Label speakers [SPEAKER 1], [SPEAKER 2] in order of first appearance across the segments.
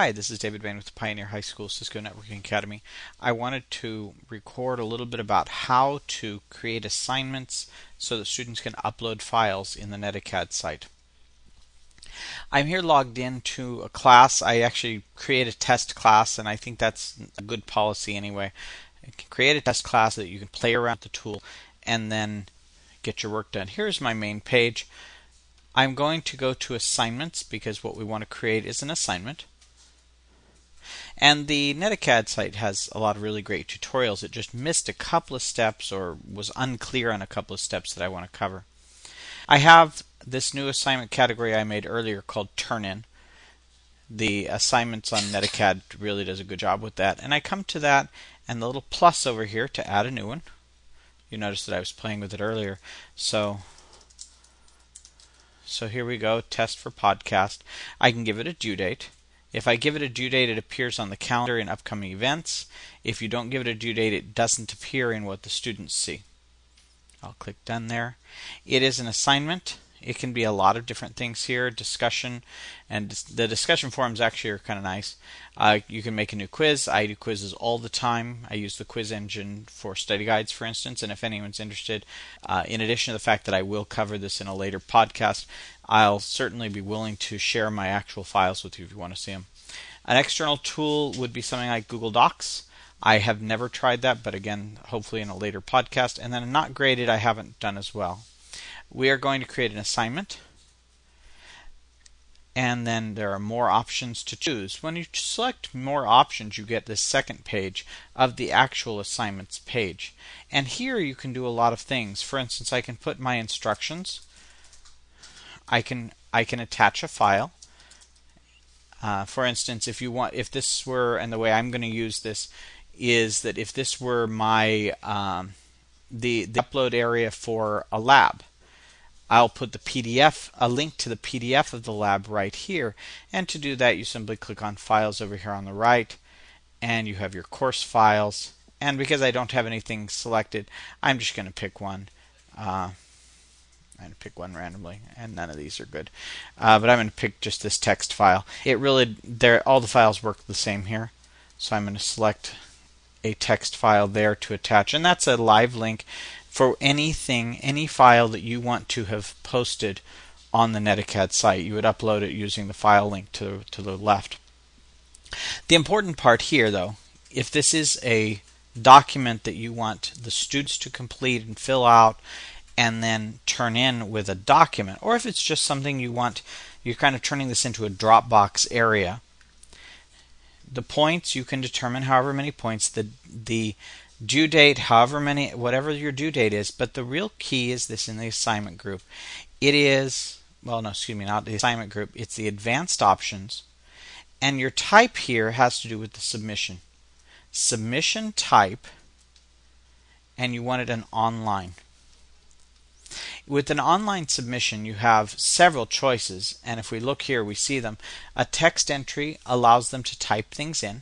[SPEAKER 1] Hi, this is David Bain with the Pioneer High School Cisco Networking Academy. I wanted to record a little bit about how to create assignments so that students can upload files in the Netacad site. I'm here logged into a class. I actually create a test class, and I think that's a good policy anyway. Create a test class that you can play around the tool and then get your work done. Here's my main page. I'm going to go to assignments because what we want to create is an assignment. And the Netacad site has a lot of really great tutorials. It just missed a couple of steps or was unclear on a couple of steps that I want to cover. I have this new assignment category I made earlier called Turn In. The assignments on Netacad really does a good job with that. And I come to that and the little plus over here to add a new one. You notice that I was playing with it earlier. So so here we go, test for podcast. I can give it a due date. If I give it a due date, it appears on the calendar in upcoming events. If you don't give it a due date, it doesn't appear in what the students see. I'll click done there. It is an assignment. It can be a lot of different things here, discussion, and the discussion forums actually are kind of nice. Uh, you can make a new quiz. I do quizzes all the time. I use the quiz engine for study guides, for instance, and if anyone's interested, uh, in addition to the fact that I will cover this in a later podcast, I'll certainly be willing to share my actual files with you if you want to see them. An external tool would be something like Google Docs. I have never tried that, but again, hopefully in a later podcast. And then not graded, I haven't done as well. We are going to create an assignment. And then there are more options to choose. When you select more options, you get this second page of the actual assignments page. And here you can do a lot of things. For instance, I can put my instructions I can I can attach a file. Uh, for instance, if you want, if this were, and the way I'm going to use this is that if this were my um, the, the upload area for a lab, I'll put the PDF, a link to the PDF of the lab right here. And to do that, you simply click on Files over here on the right, and you have your course files. And because I don't have anything selected, I'm just going to pick one. Uh, I'm going to pick one randomly, and none of these are good. Uh, but I'm going to pick just this text file. It really, there, all the files work the same here. So I'm going to select a text file there to attach, and that's a live link for anything, any file that you want to have posted on the Netacad site. You would upload it using the file link to to the left. The important part here, though, if this is a document that you want the students to complete and fill out and then turn in with a document, or if it's just something you want, you're kind of turning this into a Dropbox area. The points you can determine however many points the the due date, however many, whatever your due date is. But the real key is this in the assignment group. It is well, no, excuse me, not the assignment group. It's the advanced options, and your type here has to do with the submission. Submission type, and you want it an online. With an online submission, you have several choices, and if we look here, we see them. A text entry allows them to type things in,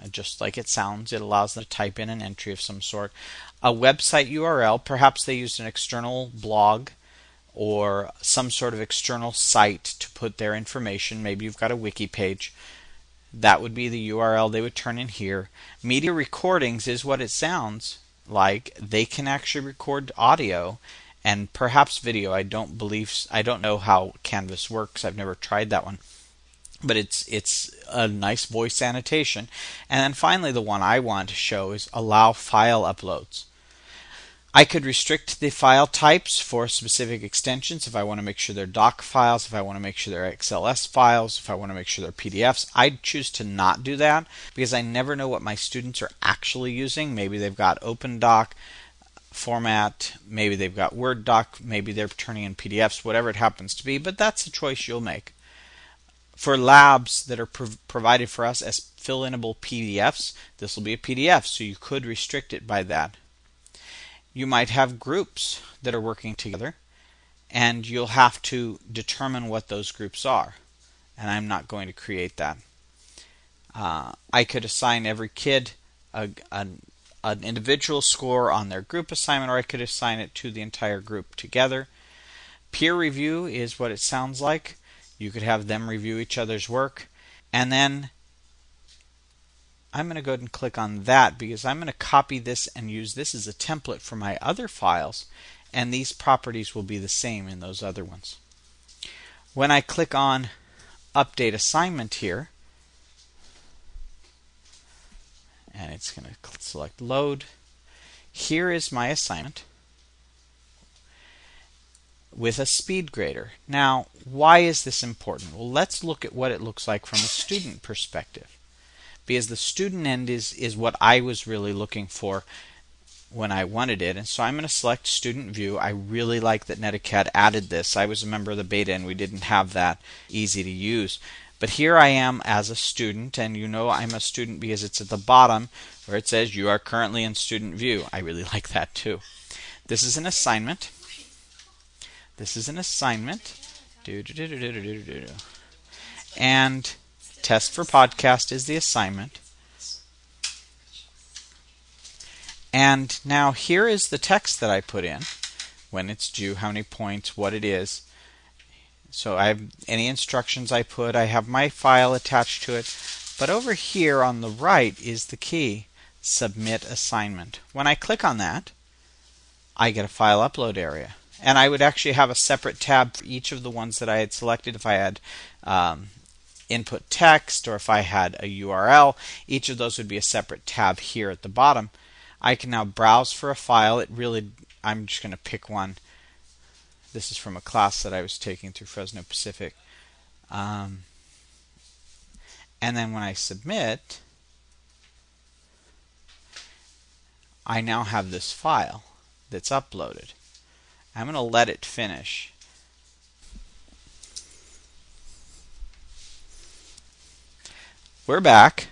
[SPEAKER 1] uh, just like it sounds. It allows them to type in an entry of some sort. A website URL, perhaps they used an external blog or some sort of external site to put their information. Maybe you've got a wiki page. That would be the URL they would turn in here. Media recordings is what it sounds like. They can actually record audio and perhaps video. I don't believe I don't know how Canvas works. I've never tried that one. But it's it's a nice voice annotation. And then finally the one I want to show is allow file uploads. I could restrict the file types for specific extensions if I want to make sure they're doc files, if I want to make sure they're XLS files, if I want to make sure they're PDFs. I'd choose to not do that because I never know what my students are actually using. Maybe they've got OpenDoc, format. Maybe they've got Word doc. Maybe they're turning in PDFs, whatever it happens to be. But that's a choice you'll make. For labs that are prov- provided for us as fill inable PDFs, this will be a PDF, so you could restrict it by that. You might have groups that are working together, and you'll have to determine what those groups are. And I'm not going to create that. Uh, I could assign every kid a, a an individual score on their group assignment, or I could assign it to the entire group together. Peer review is what it sounds like. You could have them review each other's work. And then I'm going to go ahead and click on that because I'm going to copy this and use this as a template for my other files and these properties will be the same in those other ones. When I click on update assignment here and it's going to select load here is my assignment with a speed grader. Now, why is this important? Well, let's look at what it looks like from a student perspective. Because the student end is, is what I was really looking for when I wanted it. And so I'm going to select student view. I really like that Netacad added this. I was a member of the beta and we didn't have that easy to use. But here I am as a student, and you know I'm a student because it's at the bottom where it says you are currently in student view. I really like that too. This is an assignment. This is an assignment. And test for podcast is the assignment. And now here is the text that I put in when it's due, how many points, what it is. So I have any instructions I put, I have my file attached to it. But over here on the right is the key submit assignment. When I click on that, I get a file upload area. And I would actually have a separate tab for each of the ones that I had selected if I had um, input text or if I had a URL. Each of those would be a separate tab here at the bottom. I can now browse for a file. It really, I'm just going to pick one. This is from a class that I was taking through Fresno Pacific. Um, and then when I submit, I now have this file that's uploaded. I'm going to let it finish. We're back.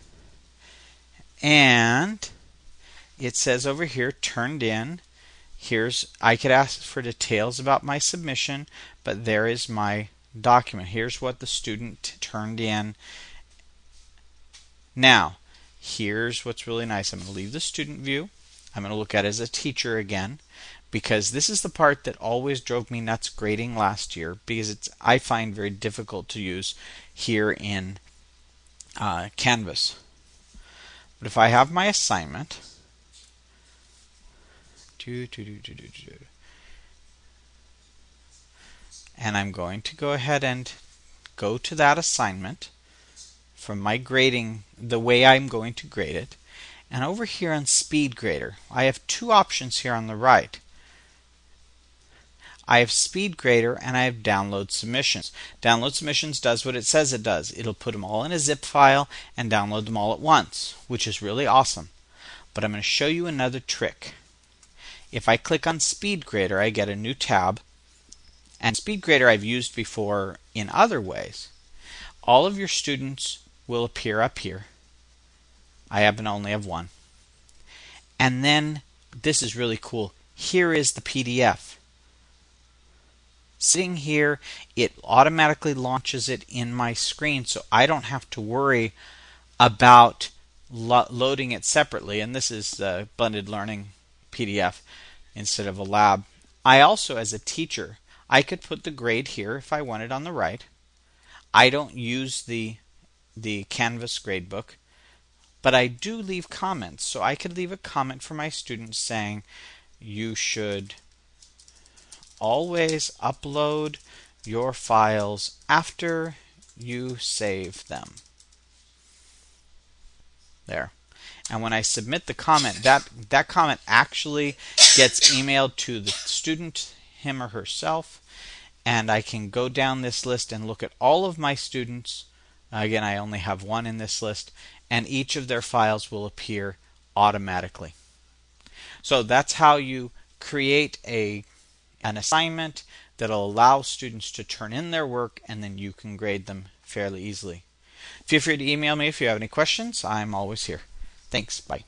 [SPEAKER 1] And it says over here, turned in. Here's, I could ask for details about my submission, but there is my document. Here's what the student turned in. Now, here's what's really nice. I'm going to leave the student view. I'm going to look at as a teacher again because this is the part that always drove me nuts grading last year because it's I find very difficult to use here in uh, Canvas. But if I have my assignment, and I'm going to go ahead and go to that assignment from my grading, the way I'm going to grade it, and over here on Speed Grader, I have two options here on the right. I have Speed Grader and I have Download Submissions. Download Submissions does what it says it does. It'll put them all in a zip file and download them all at once, which is really awesome. But I'm going to show you another trick. If I click on SpeedGrader, I get a new tab. And SpeedGrader I've used before in other ways. All of your students will appear up here. I happen only have one. And then this is really cool. Here is the PDF. Sitting here, it automatically launches it in my screen so I don't have to worry about lo- loading it separately. And this is the blended learning PDF instead of a lab. I also, as a teacher, I could put the grade here if I wanted on the right. I don't use the the Canvas gradebook. But I do leave comments. So I could leave a comment for my students saying, you should always upload your files after you save them. There. And when I submit the comment, that, that comment actually gets emailed to the student, him or herself, and I can go down this list and look at all of my students. Again, I only have one in this list, and each of their files will appear automatically. So that's how you create a an assignment that'll allow students to turn in their work and then you can grade them fairly easily. Feel free to email me if you have any questions. I'm always here. Thanks. Bye.